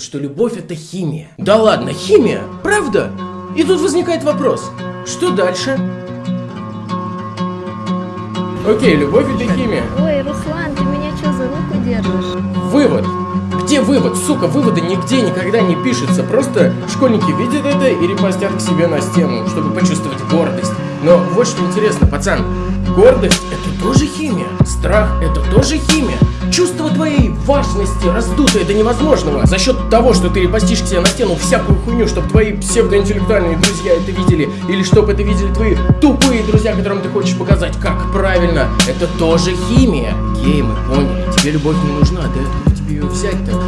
что любовь это химия. Да ладно, химия? Правда? И тут возникает вопрос, что дальше? Окей, любовь это химия. Ой, Руслан, ты меня что, за руку держишь? Вывод. Где вывод? Сука, вывода нигде никогда не пишется. Просто школьники видят это и репостят к себе на стену, чтобы почувствовать гордость. Но вот что интересно, пацан. Гордость это тоже химия. Страх это тоже химия. Чувство твоей важности раздутое до невозможного за счет того, что ты репостишь к себе на стену всякую хуйню, чтобы твои псевдоинтеллектуальные друзья это видели, или чтобы это видели твои тупые друзья, которым ты хочешь показать, как правильно. Это тоже химия. Гей, мы поняли. Тебе любовь не нужна, да? Тебе ее взять-то?